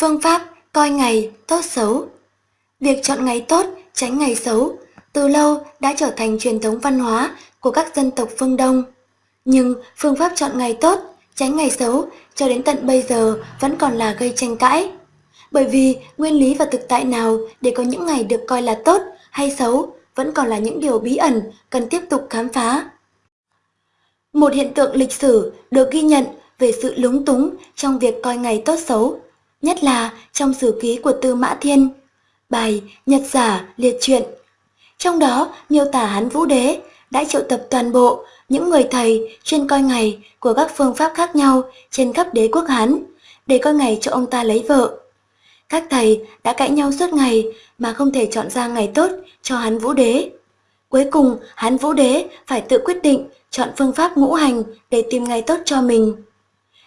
Phương pháp coi ngày tốt xấu Việc chọn ngày tốt, tránh ngày xấu từ lâu đã trở thành truyền thống văn hóa của các dân tộc phương Đông. Nhưng phương pháp chọn ngày tốt, tránh ngày xấu cho đến tận bây giờ vẫn còn là gây tranh cãi. Bởi vì nguyên lý và thực tại nào để có những ngày được coi là tốt hay xấu vẫn còn là những điều bí ẩn cần tiếp tục khám phá. Một hiện tượng lịch sử được ghi nhận về sự lúng túng trong việc coi ngày tốt xấu, nhất là trong sử ký của Tư Mã Thiên, bài Nhật giả liệt truyện. Trong đó miêu tả hắn Vũ Đế đã triệu tập toàn bộ những người thầy chuyên coi ngày của các phương pháp khác nhau trên khắp đế quốc Hán để coi ngày cho ông ta lấy vợ. Các thầy đã cãi nhau suốt ngày mà không thể chọn ra ngày tốt cho hắn Vũ Đế. Cuối cùng, hắn Vũ Đế phải tự quyết định chọn phương pháp ngũ hành để tìm ngày tốt cho mình.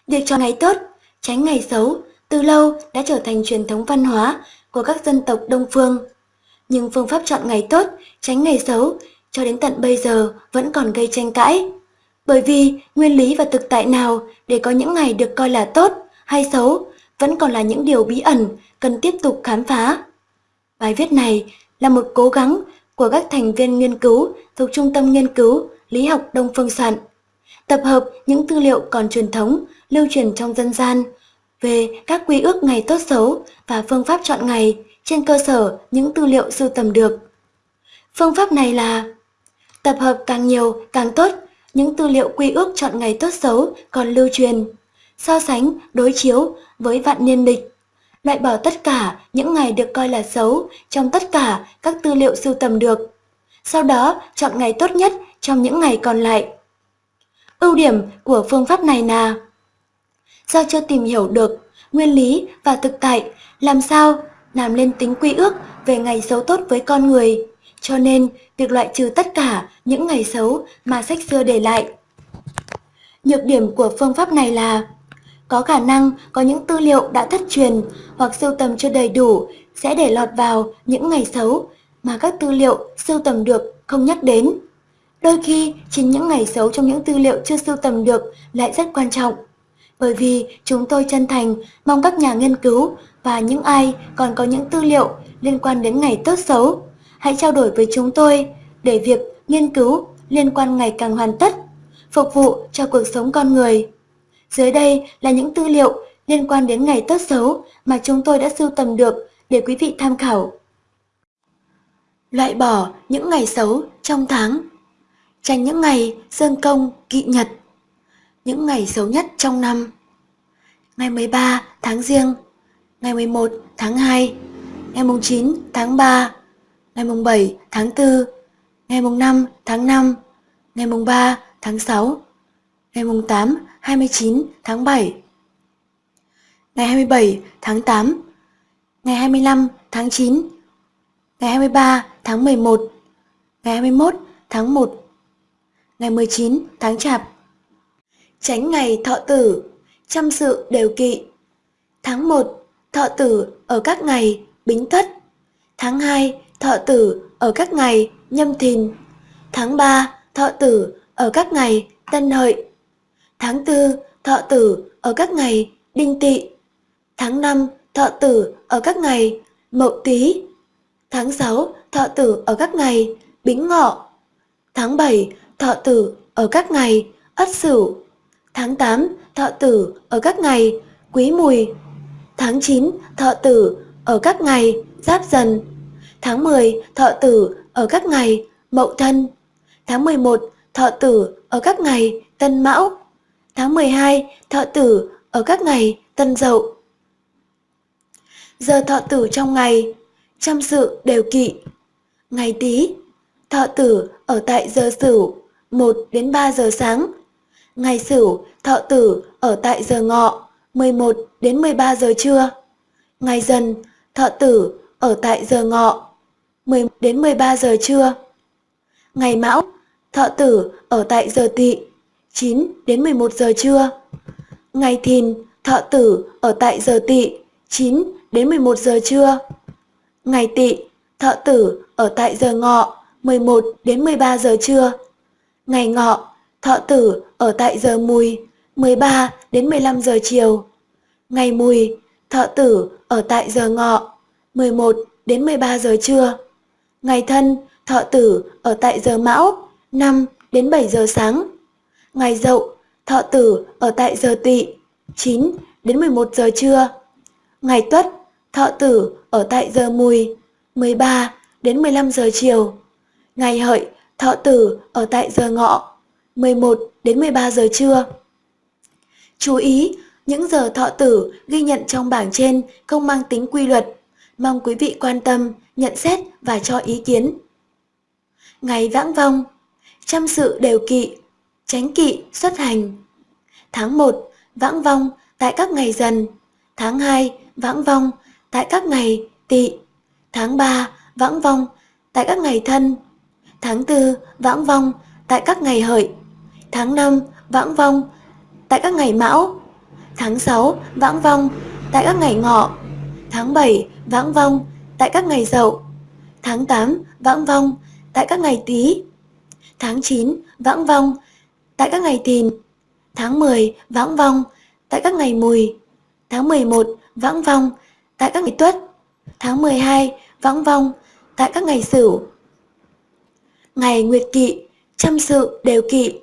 Việc chọn ngày tốt, tránh ngày xấu, từ lâu đã trở thành truyền thống văn hóa của các dân tộc Đông Phương. Nhưng phương pháp chọn ngày tốt, tránh ngày xấu cho đến tận bây giờ vẫn còn gây tranh cãi. Bởi vì nguyên lý và thực tại nào để có những ngày được coi là tốt hay xấu vẫn còn là những điều bí ẩn cần tiếp tục khám phá. Bài viết này là một cố gắng của các thành viên nghiên cứu thuộc Trung tâm Nghiên cứu Lý học Đông Phương Soạn, tập hợp những tư liệu còn truyền thống lưu truyền trong dân gian về các quy ước ngày tốt xấu và phương pháp chọn ngày trên cơ sở những tư liệu sưu tầm được. Phương pháp này là tập hợp càng nhiều càng tốt những tư liệu quy ước chọn ngày tốt xấu còn lưu truyền, so sánh, đối chiếu với vạn niên lịch, loại bỏ tất cả những ngày được coi là xấu trong tất cả các tư liệu sưu tầm được. Sau đó chọn ngày tốt nhất trong những ngày còn lại. Ưu điểm của phương pháp này là Do chưa tìm hiểu được nguyên lý và thực tại làm sao làm lên tính quy ước về ngày xấu tốt với con người, cho nên việc loại trừ tất cả những ngày xấu mà sách xưa để lại. Nhược điểm của phương pháp này là có khả năng có những tư liệu đã thất truyền hoặc sưu tầm chưa đầy đủ sẽ để lọt vào những ngày xấu mà các tư liệu sưu tầm được không nhắc đến. Đôi khi, chính những ngày xấu trong những tư liệu chưa sưu tầm được lại rất quan trọng. Bởi vì chúng tôi chân thành mong các nhà nghiên cứu và những ai còn có những tư liệu liên quan đến ngày tốt xấu, hãy trao đổi với chúng tôi để việc nghiên cứu liên quan ngày càng hoàn tất, phục vụ cho cuộc sống con người. Dưới đây là những tư liệu liên quan đến ngày tốt xấu mà chúng tôi đã sưu tầm được để quý vị tham khảo. Loại bỏ những ngày xấu trong tháng Tránh những ngày dương công kỵ nhật những ngày xấu nhất trong năm. Ngày 13 tháng riêng Ngày 11 tháng 2 Ngày mùng 9 tháng 3 Ngày mùng 7 tháng 4 Ngày mùng 5 tháng 5 Ngày mùng 3 tháng 6 Ngày mùng 8 29 tháng 7 Ngày 27 tháng 8 Ngày 25 tháng 9 Ngày 23 tháng 11 Ngày 21 tháng 1 Ngày 19 tháng Chạp. Tránh ngày thọ tử, Trăm sự đều kỵ. Tháng 1 thọ tử ở các ngày Bính Thất. Tháng 2 thọ tử ở các ngày Nhâm Thìn. Tháng 3 thọ tử ở các ngày Tân Hợi. Tháng 4 thọ tử ở các ngày Đinh Tỵ. Tháng 5 thọ tử ở các ngày Mậu Tý. Tháng 6 thọ tử ở các ngày Bính Ngọ. Tháng 7 thọ tử ở các ngày Ất Sửu. Tháng 8 thọ tử ở các ngày Quý Mùi. Tháng 9 thọ tử ở các ngày Giáp Dần. Tháng 10 thọ tử ở các ngày Mậu Thân. Tháng 11 thọ tử ở các ngày Tân Mão. Tháng 12 thọ tử ở các ngày Tân Dậu. Giờ thọ tử trong ngày trăm sự đều kỵ. Ngày Tý, thọ tử ở tại giờ Sửu 1 đến 3 giờ sáng. Ngày Sửu, thọ tử ở tại giờ Ngọ 11 đến 13 giờ trưa. Ngày Dần, thọ tử ở tại giờ Ngọ 10 đến 13 giờ trưa. Ngày Mão, thọ tử ở tại giờ Tỵ 9 đến 11 giờ trưa. Ngày Thìn, thọ tử ở tại giờ Tỵ 9 đến 11 giờ trưa. Ngày Tỵ, thọ tử ở tại giờ Ngọ 11 đến 13 giờ trưa. Ngày Ngọ, thọ tử ở tại giờ Mùi 13 đến 15 giờ chiều. Ngày Mùi, thọ tử ở tại giờ ngọ 11 đến 13 giờ trưa. Ngày thân, thọ tử ở tại giờ mão 5 đến 7 giờ sáng. Ngày dậu, thọ tử ở tại giờ tỵ 9 đến 11 giờ trưa. Ngày tuất, thọ tử ở tại giờ mùi 13 đến 15 giờ chiều. Ngày hợi, thọ tử ở tại giờ ngọ 11 đến 13 giờ trưa. Chú ý, những giờ thọ tử ghi nhận trong bảng trên không mang tính quy luật. Mong quý vị quan tâm, nhận xét và cho ý kiến. Ngày vãng vong, chăm sự đều kỵ, tránh kỵ xuất hành. Tháng 1, vãng vong tại các ngày dần. Tháng 2, vãng vong tại các ngày tỵ. Tháng 3, vãng vong tại các ngày thân. Tháng 4, vãng vong tại các ngày hợi. Tháng 5, vãng vong tại các ngày mão. Tháng 6, vãng vong tại các ngày ngọ. Tháng 7, vãng vong tại các ngày dậu. Tháng 8, vãng vong tại các ngày tý. Tháng 9, vãng vong tại các ngày thìn. Tháng 10, vãng vong tại các ngày mùi. Tháng 11, vãng vong tại các ngày tuất. Tháng 12, vãng vong tại các ngày sửu. Ngày nguyệt kỵ, trăm sự đều kỵ.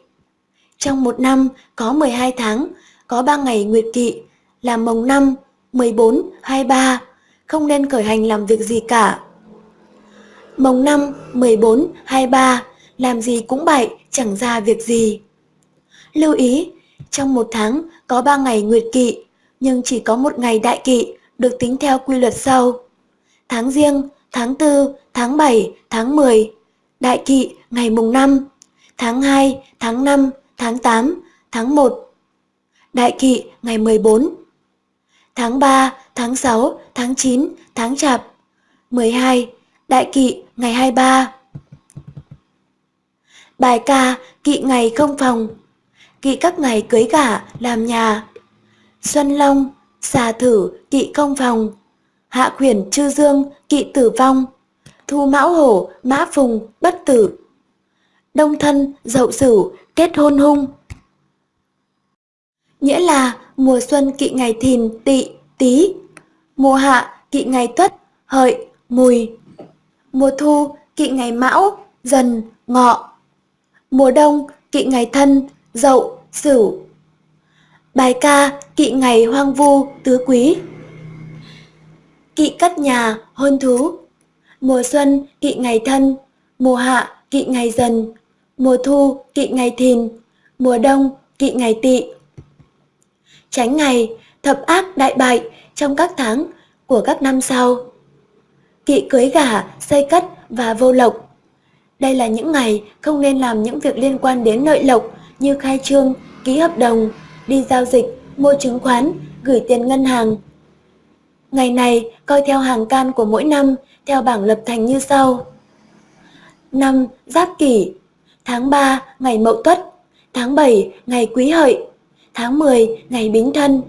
Trong một năm có 12 tháng, có 3 ngày nguyệt kỵ là mồng 5, 14, 23, không nên khởi hành làm việc gì cả. Mồng 5, 14, 23, làm gì cũng bậy, chẳng ra việc gì. Lưu ý, trong một tháng có 3 ngày nguyệt kỵ, nhưng chỉ có một ngày đại kỵ được tính theo quy luật sau. Tháng riêng, tháng 4, tháng 7, tháng 10, đại kỵ ngày mùng 5, tháng 2, tháng 5, tháng 8, tháng 1. Đại kỵ ngày 14. Tháng 3, tháng 6, tháng 9, tháng chạp. 12. Đại kỵ ngày 23. Bài ca kỵ ngày không phòng. Kỵ các ngày cưới gả làm nhà. Xuân Long, xà thử kỵ không phòng. Hạ khuyển chư dương kỵ tử vong. Thu mão hổ mã phùng bất tử. Đông thân dậu sửu kết hôn hung. Nghĩa là mùa xuân kỵ ngày thìn, tỵ, tý, mùa hạ kỵ ngày tuất, hợi, mùi, mùa thu kỵ ngày mão, dần, ngọ, mùa đông kỵ ngày thân, dậu, sửu. Bài ca kỵ ngày hoang vu, tứ quý. Kỵ cất nhà, hôn thú. Mùa xuân kỵ ngày thân, mùa hạ kỵ ngày dần, mùa thu kỵ ngày thìn, mùa đông kỵ ngày tỵ. Tránh ngày thập ác đại bại trong các tháng của các năm sau. Kỵ cưới gả, xây cất và vô lộc. Đây là những ngày không nên làm những việc liên quan đến lợi lộc như khai trương, ký hợp đồng, đi giao dịch, mua chứng khoán, gửi tiền ngân hàng. Ngày này coi theo hàng can của mỗi năm theo bảng lập thành như sau. Năm Giáp Kỷ Tháng 3 ngày Mậu Tuất, tháng 7 ngày Quý Hợi, tháng 10 ngày Bính Thân,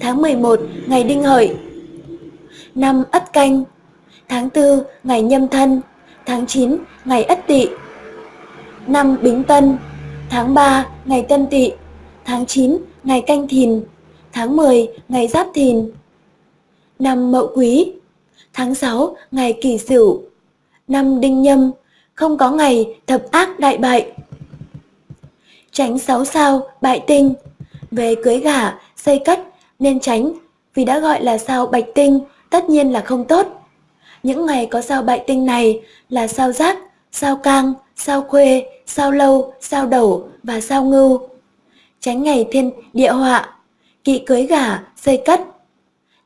tháng 11 ngày Đinh Hợi. Năm Ất Canh, tháng 4 ngày Nhâm Thân, tháng 9 ngày Ất Tỵ. Năm Bính Tân, tháng 3 ngày Tân Tỵ, tháng 9 ngày Canh Thìn, tháng 10 ngày Giáp Thìn. Năm Mậu Quý, tháng 6 ngày Kỷ Sửu, năm Đinh Nhâm không có ngày thập ác đại bại. Tránh sáu sao bại tinh, về cưới gả, xây cất nên tránh vì đã gọi là sao bạch tinh tất nhiên là không tốt. Những ngày có sao bại tinh này là sao giác, sao cang, sao khuê, sao lâu, sao đầu và sao ngưu. Tránh ngày thiên địa họa, kỵ cưới gả, xây cất.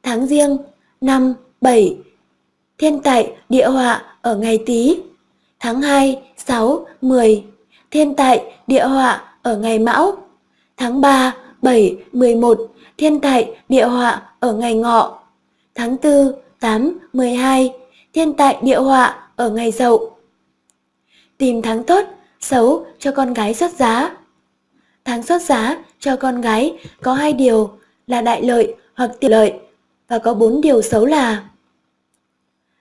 Tháng riêng, năm, bảy, thiên tại địa họa ở ngày tý tháng 2, 6, 10, thiên tại, địa họa ở ngày mão, tháng 3, 7, 11, thiên tại, địa họa ở ngày ngọ, tháng 4, 8, 12, thiên tại, địa họa ở ngày dậu. Tìm tháng tốt, xấu cho con gái xuất giá. Tháng xuất giá cho con gái có hai điều là đại lợi hoặc tiểu lợi và có bốn điều xấu là.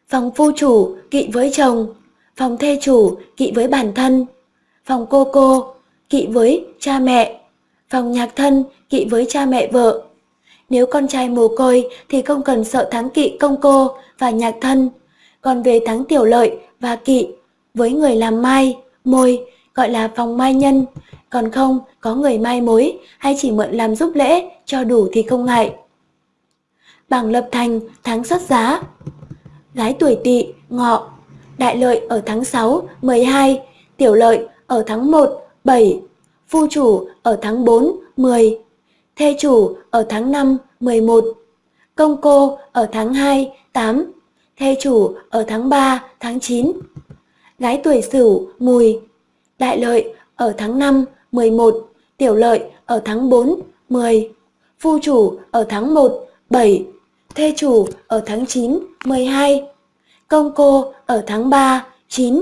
Phòng phu chủ kỵ với chồng phòng thê chủ kỵ với bản thân, phòng cô cô kỵ với cha mẹ, phòng nhạc thân kỵ với cha mẹ vợ. Nếu con trai mồ côi thì không cần sợ thắng kỵ công cô và nhạc thân. Còn về thắng tiểu lợi và kỵ, với người làm mai, môi, gọi là phòng mai nhân. Còn không, có người mai mối hay chỉ mượn làm giúp lễ cho đủ thì không ngại. Bảng lập thành tháng xuất giá. Gái tuổi tỵ, ngọ, đại lợi ở tháng 6, 12, tiểu lợi ở tháng 1, 7, phu chủ ở tháng 4, 10, thê chủ ở tháng 5, 11, công cô ở tháng 2, 8, thê chủ ở tháng 3, tháng 9. Gái tuổi sửu, mùi, đại lợi ở tháng 5, 11, tiểu lợi ở tháng 4, 10, phu chủ ở tháng 1, 7, thê chủ ở tháng 9, 12, công cô ở tháng 3, 9,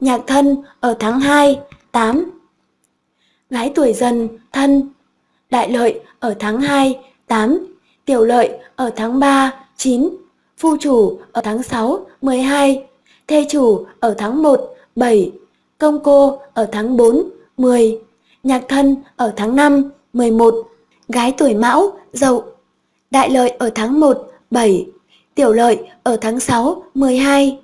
nhạc thân ở tháng 2, 8. Gái tuổi dần, thân, đại lợi ở tháng 2, 8, tiểu lợi ở tháng 3, 9, phu chủ ở tháng 6, 12, thê chủ ở tháng 1, 7, công cô ở tháng 4, 10, nhạc thân ở tháng 5, 11, gái tuổi mão, dậu, đại lợi ở tháng 1, 7, tiểu lợi ở tháng 6, 12,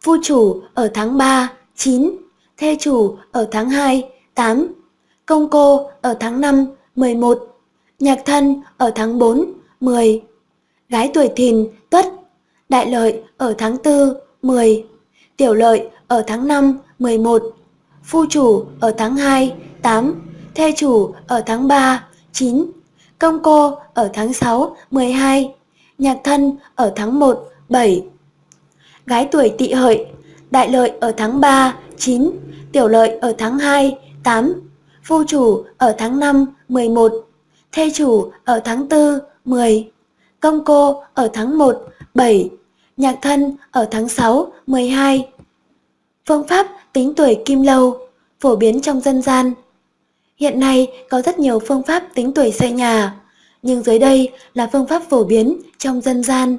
phu chủ ở tháng 3, 9, thê chủ ở tháng 2, 8, công cô ở tháng 5, 11, nhạc thân ở tháng 4, 10, gái tuổi thìn, tuất, đại lợi ở tháng 4, 10, tiểu lợi ở tháng 5, 11, phu chủ ở tháng 2, 8, thê chủ ở tháng 3, 9, công cô ở tháng 6, 12, nhạc thân ở tháng 1, 7. Gái tuổi tỵ hợi, đại lợi ở tháng 3, 9, tiểu lợi ở tháng 2, 8, phu chủ ở tháng 5, 11, thê chủ ở tháng 4, 10, công cô ở tháng 1, 7, nhạc thân ở tháng 6, 12. Phương pháp tính tuổi kim lâu, phổ biến trong dân gian. Hiện nay có rất nhiều phương pháp tính tuổi xây nhà, nhưng dưới đây là phương pháp phổ biến trong dân gian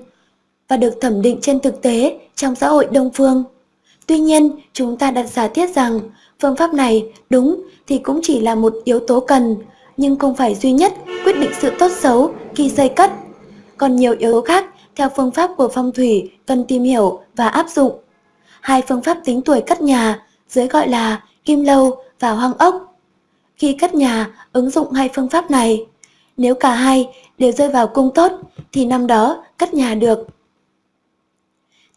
và được thẩm định trên thực tế trong xã hội đông phương. Tuy nhiên, chúng ta đặt giả thiết rằng phương pháp này đúng thì cũng chỉ là một yếu tố cần, nhưng không phải duy nhất quyết định sự tốt xấu khi xây cất. Còn nhiều yếu tố khác theo phương pháp của phong thủy cần tìm hiểu và áp dụng. Hai phương pháp tính tuổi cất nhà dưới gọi là kim lâu và hoang ốc. Khi cất nhà ứng dụng hai phương pháp này, nếu cả hai đều rơi vào cung tốt thì năm đó cất nhà được.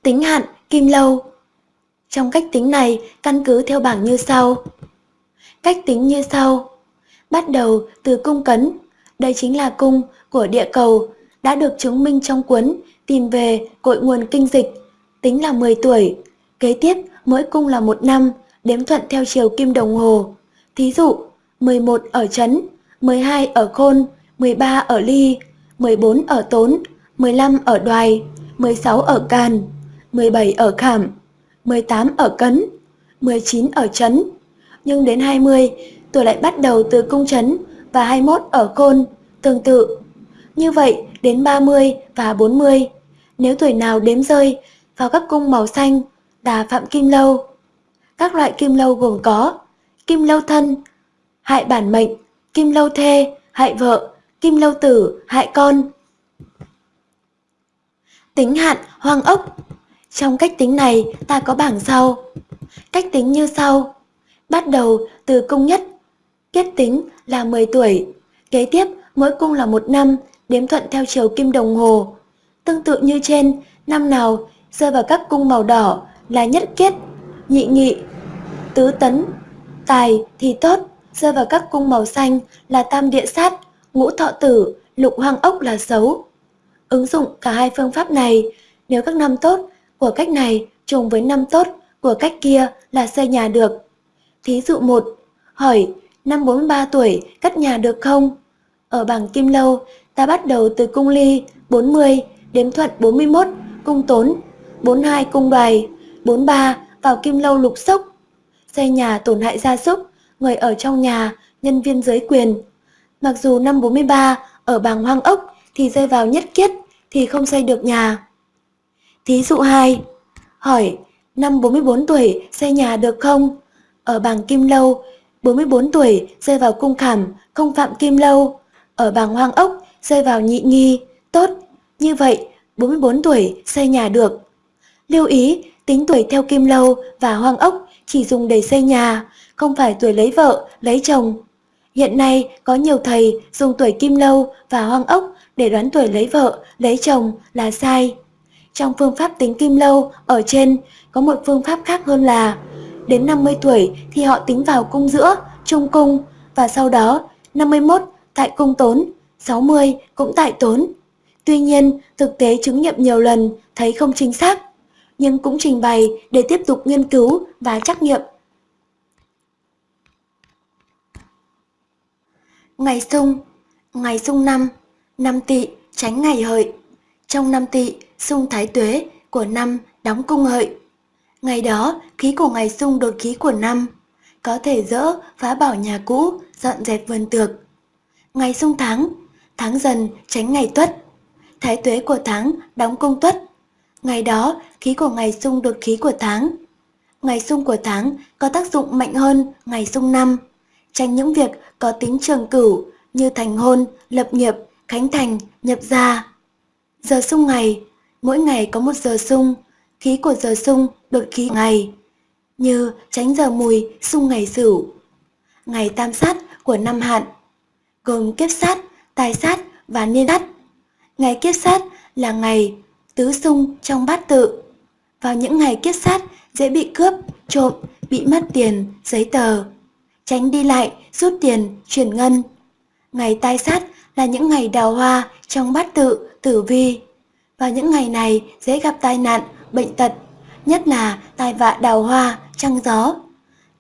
Tính hạn kim lâu Trong cách tính này căn cứ theo bảng như sau. Cách tính như sau. Bắt đầu từ cung cấn, đây chính là cung của địa cầu, đã được chứng minh trong cuốn Tìm về cội nguồn kinh dịch, tính là 10 tuổi. Kế tiếp, mỗi cung là một năm, đếm thuận theo chiều kim đồng hồ. Thí dụ, 11 ở chấn, 12 ở khôn, 13 ở ly, 14 ở tốn, 15 ở đoài, 16 ở càn, 17 ở khảm, 18 ở cấn, 19 ở chấn. Nhưng đến 20, tuổi lại bắt đầu từ cung chấn và 21 ở khôn, tương tự. Như vậy, đến 30 và 40, nếu tuổi nào đếm rơi vào các cung màu xanh, đà phạm kim lâu. Các loại kim lâu gồm có kim lâu thân, hại bản mệnh, kim lâu thê, hại vợ, kim lâu tử, hại con. Tính hạn hoang ốc Trong cách tính này ta có bảng sau. Cách tính như sau. Bắt đầu từ cung nhất, kết tính là 10 tuổi. Kế tiếp mỗi cung là một năm, đếm thuận theo chiều kim đồng hồ. Tương tự như trên, năm nào rơi vào các cung màu đỏ là nhất kết, nhị nghị, tứ tấn, tài thì tốt, rơi vào các cung màu xanh là tam địa sát, ngũ thọ tử, lục hoang ốc là xấu. Ứng dụng cả hai phương pháp này, nếu các năm tốt của cách này trùng với năm tốt của cách kia là xây nhà được. Thí dụ 1. Hỏi, năm 43 tuổi cất nhà được không? Ở bảng Kim Lâu, ta bắt đầu từ cung ly 40, đếm thuận 41, cung tốn, 42 cung đoài, 43 vào Kim Lâu lục sốc. Xây nhà tổn hại gia súc, người ở trong nhà, nhân viên giới quyền, Mặc dù năm 43 ở bảng hoang ốc thì rơi vào nhất kiết thì không xây được nhà. Thí dụ 2. Hỏi, năm 44 tuổi xây nhà được không? Ở bảng kim lâu, 44 tuổi rơi vào cung khảm, không phạm kim lâu. Ở bảng hoang ốc rơi vào nhị nghi, tốt, như vậy 44 tuổi xây nhà được. Lưu ý, tính tuổi theo kim lâu và hoang ốc chỉ dùng để xây nhà, không phải tuổi lấy vợ, lấy chồng. Hiện nay có nhiều thầy dùng tuổi kim lâu và hoang ốc để đoán tuổi lấy vợ, lấy chồng là sai. Trong phương pháp tính kim lâu ở trên có một phương pháp khác hơn là đến 50 tuổi thì họ tính vào cung giữa, trung cung và sau đó 51 tại cung tốn, 60 cũng tại tốn. Tuy nhiên, thực tế chứng nghiệm nhiều lần thấy không chính xác, nhưng cũng trình bày để tiếp tục nghiên cứu và trắc nghiệm. Ngày sung Ngày sung năm Năm tỵ tránh ngày hợi. Trong năm tỵ, sung thái tuế của năm đóng cung hợi. Ngày đó, khí của ngày sung đột khí của năm Có thể dỡ phá bỏ nhà cũ, dọn dẹp vườn tược. Ngày sung tháng Tháng dần tránh ngày tuất. Thái tuế của tháng đóng cung tuất. Ngày đó, khí của ngày sung đột khí của tháng. Ngày sung của tháng có tác dụng mạnh hơn ngày sung năm tránh những việc có tính trường cửu như thành hôn, lập nghiệp, khánh thành, nhập gia. Giờ sung ngày, mỗi ngày có một giờ sung, khí của giờ sung đột khí ngày, như tránh giờ mùi sung ngày sửu. Ngày tam sát của năm hạn, gồm kiếp sát, tài sát và niên sát. Ngày kiếp sát là ngày tứ sung trong bát tự. Vào những ngày kiếp sát dễ bị cướp, trộm, bị mất tiền, giấy tờ tránh đi lại, rút tiền, chuyển ngân. Ngày tai sát là những ngày đào hoa trong bát tự, tử vi. Vào những ngày này dễ gặp tai nạn, bệnh tật, nhất là tai vạ đào hoa, trăng gió.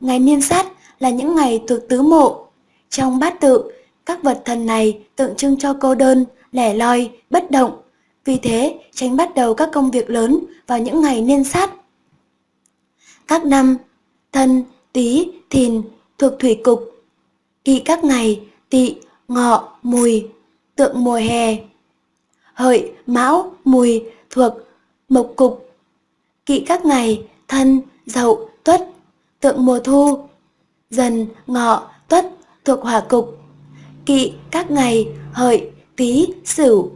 Ngày niên sát là những ngày thuộc tứ mộ. Trong bát tự, các vật thần này tượng trưng cho cô đơn, lẻ loi, bất động. Vì thế, tránh bắt đầu các công việc lớn vào những ngày niên sát. Các năm Thân, Tý, Thìn, thuộc thủy cục. Kỵ các ngày tỵ, ngọ, mùi, tượng mùa hè. Hợi, mão, mùi thuộc mộc cục. Kỵ các ngày thân, dậu, tuất, tượng mùa thu. Dần, ngọ, tuất thuộc hỏa cục. Kỵ các ngày hợi, tý, sửu,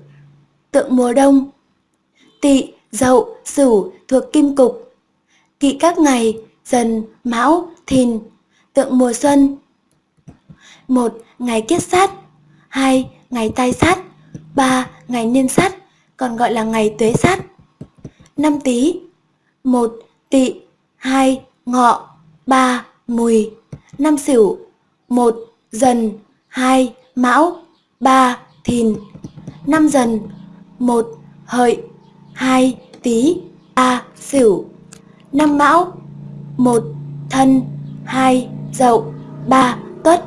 tượng mùa đông. Tỵ, dậu, sửu thuộc kim cục. Kỵ các ngày dần, mão, thìn, tượng mùa xuân. 1. Ngày kiết sát 2. Ngày tai sát 3. Ngày niên sát, còn gọi là ngày tuế sát. Năm tý 1. Tỵ 2. Ngọ 3. Mùi Năm sửu 1. Dần 2. Mão 3. Thìn Năm dần 1. Hợi 2. Tý 3. Sửu Năm mão 1. Thân 2 dậu, ba tuất.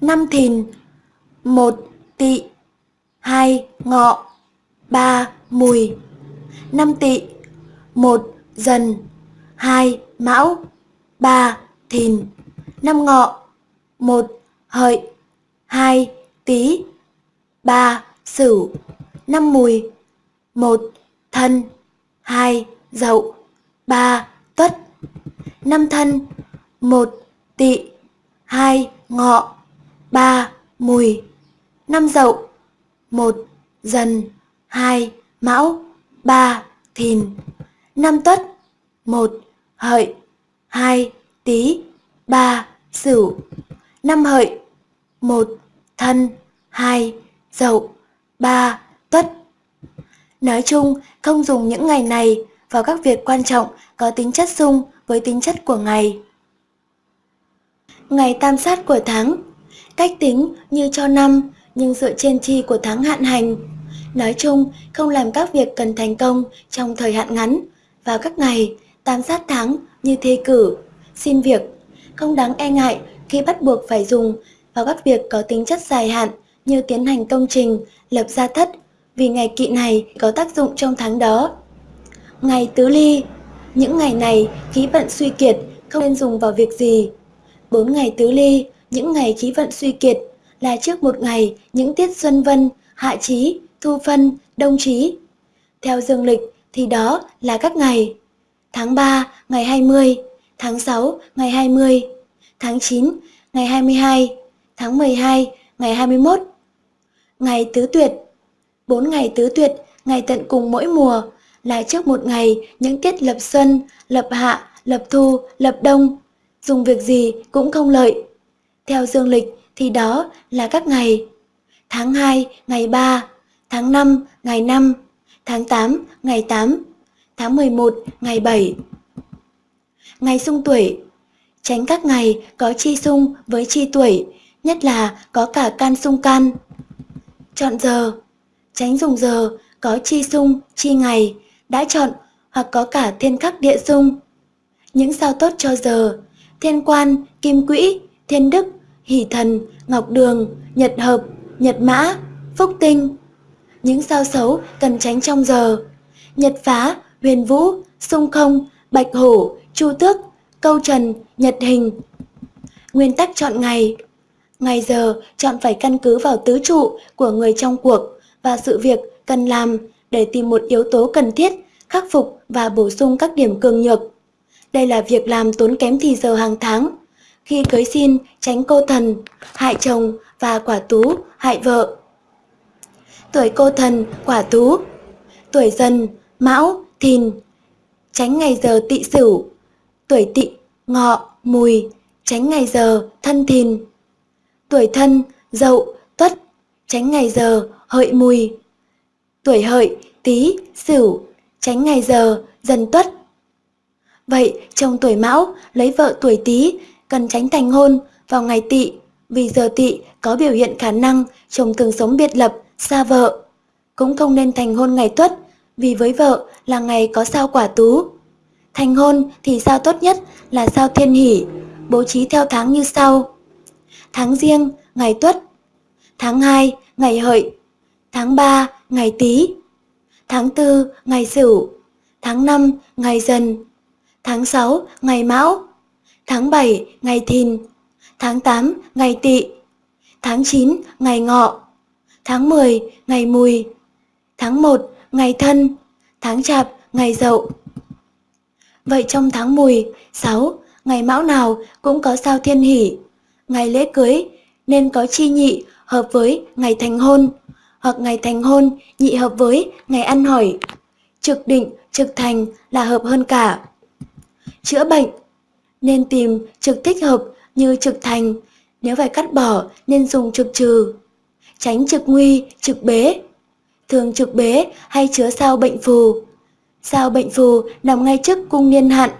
Năm thìn, một tỵ, hai ngọ, ba mùi. Năm tỵ, một dần, hai mão, ba thìn. Năm ngọ, một hợi, hai tý, ba sửu. Năm mùi, một thân, hai dậu, ba tuất. Năm thân, một tỵ, hai ngọ, ba mùi, năm dậu, một dần, hai mão, ba thìn, năm tuất, một hợi, hai tý, ba sửu, năm hợi, một thân, hai dậu, ba tuất. Nói chung, không dùng những ngày này vào các việc quan trọng có tính chất xung với tính chất của ngày ngày tam sát của tháng. Cách tính như cho năm nhưng dựa trên chi của tháng hạn hành. Nói chung, không làm các việc cần thành công trong thời hạn ngắn. Vào các ngày, tam sát tháng như thi cử, xin việc, không đáng e ngại khi bắt buộc phải dùng vào các việc có tính chất dài hạn như tiến hành công trình, lập gia thất, vì ngày kỵ này có tác dụng trong tháng đó. Ngày tứ ly Những ngày này khí vận suy kiệt, không nên dùng vào việc gì. Bốn ngày tứ ly, những ngày khí vận suy kiệt, là trước một ngày những tiết xuân vân, hạ trí, thu phân, đông trí. Theo dương lịch thì đó là các ngày tháng 3 ngày 20, tháng 6 ngày 20, tháng 9 ngày 22, tháng 12 ngày 21. Ngày tứ tuyệt Bốn ngày tứ tuyệt, ngày tận cùng mỗi mùa, là trước một ngày những tiết lập xuân, lập hạ, lập thu, lập đông. Dùng việc gì cũng không lợi. Theo dương lịch thì đó là các ngày. Tháng 2, ngày 3, tháng 5, ngày 5, tháng 8, ngày 8, tháng 11, ngày 7. Ngày sung tuổi Tránh các ngày có chi sung với chi tuổi, nhất là có cả can sung can. Chọn giờ Tránh dùng giờ có chi sung, chi ngày, đã chọn hoặc có cả thiên khắc địa sung. Những sao tốt cho giờ, thiên quan, kim quỹ, thiên đức, hỷ thần, ngọc đường, nhật hợp, nhật mã, phúc tinh. Những sao xấu cần tránh trong giờ, nhật phá, huyền vũ, sung không, bạch hổ, chu tước, câu trần, nhật hình. Nguyên tắc chọn ngày Ngày giờ chọn phải căn cứ vào tứ trụ của người trong cuộc và sự việc cần làm để tìm một yếu tố cần thiết, khắc phục và bổ sung các điểm cường nhược. Đây là việc làm tốn kém thì giờ hàng tháng. Khi cưới xin, tránh cô thần, hại chồng và quả tú, hại vợ. Tuổi cô thần, quả tú. Tuổi dần, mão, thìn. Tránh ngày giờ tỵ sửu. Tuổi tỵ, ngọ, mùi. Tránh ngày giờ, thân thìn. Tuổi thân, dậu, tuất. Tránh ngày giờ, hợi mùi. Tuổi hợi, tí, sửu, tránh ngày giờ, dần tuất. Vậy, chồng tuổi mão lấy vợ tuổi tí cần tránh thành hôn vào ngày tỵ vì giờ tỵ có biểu hiện khả năng chồng thường sống biệt lập, xa vợ. Cũng không nên thành hôn ngày tuất vì với vợ là ngày có sao quả tú. Thành hôn thì sao tốt nhất là sao thiên hỷ, bố trí theo tháng như sau. Tháng riêng, ngày tuất. Tháng 2, ngày hợi, tháng 3 ngày Tý, tháng 4 ngày Sửu, tháng 5 ngày Dần, tháng 6 ngày Mão, tháng 7 ngày Thìn, tháng 8 ngày Tỵ, tháng 9 ngày Ngọ, tháng 10 ngày Mùi, tháng 1 ngày Thân, tháng Chạp ngày Dậu. Vậy trong tháng Mùi, 6, ngày Mão nào cũng có sao thiên hỷ, ngày lễ cưới nên có chi nhị hợp với ngày thành hôn hoặc ngày thành hôn nhị hợp với ngày ăn hỏi. Trực định, trực thành là hợp hơn cả. Chữa bệnh Nên tìm trực thích hợp như trực thành, nếu phải cắt bỏ nên dùng trực trừ. Tránh trực nguy, trực bế. Thường trực bế hay chứa sao bệnh phù. Sao bệnh phù nằm ngay trước cung niên hạn,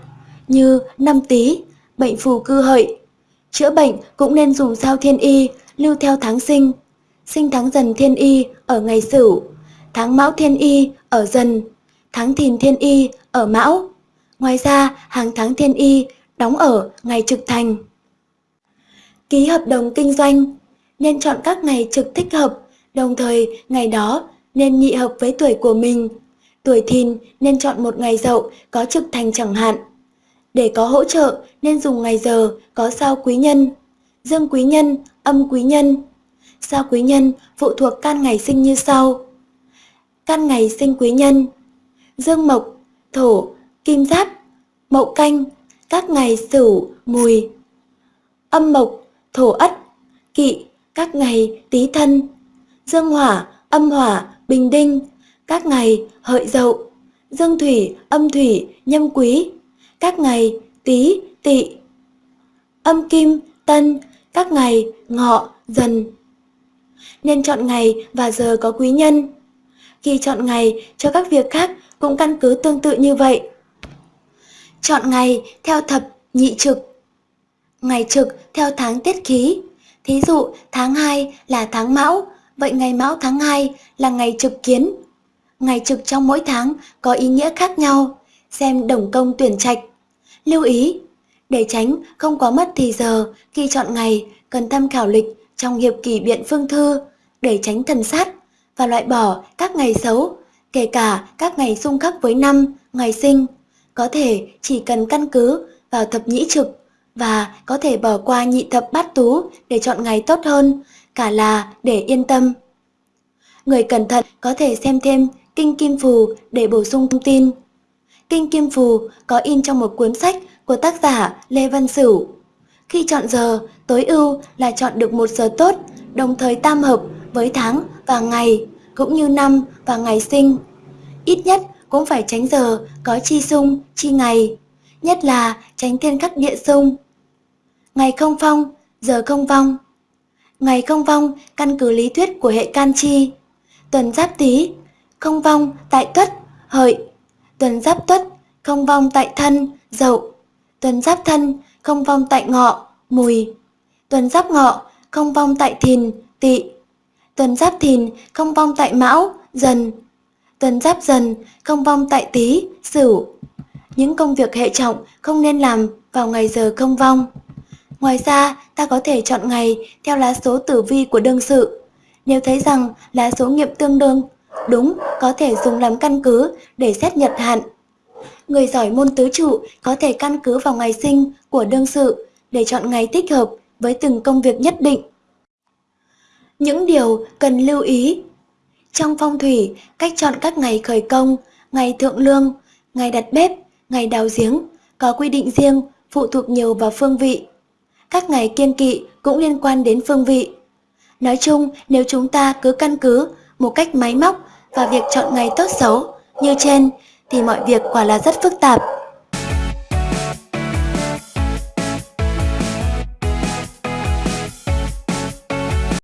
như năm tý, bệnh phù cư hợi. Chữa bệnh cũng nên dùng sao thiên y, lưu theo tháng sinh, sinh tháng dần thiên y ở ngày sửu, tháng mão thiên y ở dần, tháng thìn thiên y ở mão. Ngoài ra, hàng tháng thiên y đóng ở ngày trực thành. Ký hợp đồng kinh doanh nên chọn các ngày trực thích hợp, đồng thời ngày đó nên nhị hợp với tuổi của mình. Tuổi thìn nên chọn một ngày dậu có trực thành chẳng hạn. Để có hỗ trợ nên dùng ngày giờ có sao quý nhân, dương quý nhân, âm quý nhân, Sao quý nhân phụ thuộc can ngày sinh như sau. can ngày sinh quý nhân Dương mộc, thổ, kim giáp, mậu canh, các ngày sửu, mùi. Âm mộc, thổ ất, kỵ, các ngày tý thân. Dương hỏa, âm hỏa, bình đinh, các ngày hợi dậu. Dương thủy, âm thủy, nhâm quý, các ngày tý, tỵ. Âm kim, tân, các ngày ngọ, dần nên chọn ngày và giờ có quý nhân. Khi chọn ngày cho các việc khác cũng căn cứ tương tự như vậy. Chọn ngày theo thập nhị trực. Ngày trực theo tháng tiết khí. Thí dụ tháng 2 là tháng mão, vậy ngày mão tháng 2 là ngày trực kiến. Ngày trực trong mỗi tháng có ý nghĩa khác nhau, xem đồng công tuyển trạch. Lưu ý, để tránh không quá mất thì giờ khi chọn ngày cần tham khảo lịch trong hiệp kỷ biện phương thư để tránh thần sát và loại bỏ các ngày xấu, kể cả các ngày xung khắc với năm, ngày sinh. Có thể chỉ cần căn cứ vào thập nhĩ trực và có thể bỏ qua nhị thập bát tú để chọn ngày tốt hơn, cả là để yên tâm. Người cẩn thận có thể xem thêm Kinh Kim Phù để bổ sung thông tin. Kinh Kim Phù có in trong một cuốn sách của tác giả Lê Văn Sửu. Khi chọn giờ, tối ưu là chọn được một giờ tốt, đồng thời tam hợp với tháng và và ngày, cũng như năm và ngày sinh. Ít nhất cũng phải tránh giờ có chi xung, chi ngày, nhất là tránh thiên khắc địa xung. Ngày không phong, giờ không vong. Ngày không vong căn cứ lý thuyết của hệ can chi. Tuần giáp tý, không vong tại tuất, hợi. Tuần giáp tuất, không vong tại thân, dậu. Tuần giáp thân, không vong tại ngọ, mùi. Tuần giáp ngọ, không vong tại thìn, tỵ. Tuần giáp thìn, không vong tại mão, dần. Tuần giáp dần, không vong tại tý, sửu. Những công việc hệ trọng không nên làm vào ngày giờ không vong. Ngoài ra, ta có thể chọn ngày theo lá số tử vi của đương sự. Nếu thấy rằng lá số nghiệm tương đương, đúng có thể dùng làm căn cứ để xét nhật hạn. Người giỏi môn tứ trụ có thể căn cứ vào ngày sinh của đương sự để chọn ngày thích hợp với từng công việc nhất định. Những điều cần lưu ý trong phong thủy, cách chọn các ngày khởi công, ngày thượng lương, ngày đặt bếp, ngày đào giếng có quy định riêng phụ thuộc nhiều vào phương vị. Các ngày kiêng kỵ cũng liên quan đến phương vị. Nói chung, nếu chúng ta cứ căn cứ một cách máy móc và việc chọn ngày tốt xấu như trên thì mọi việc quả là rất phức tạp.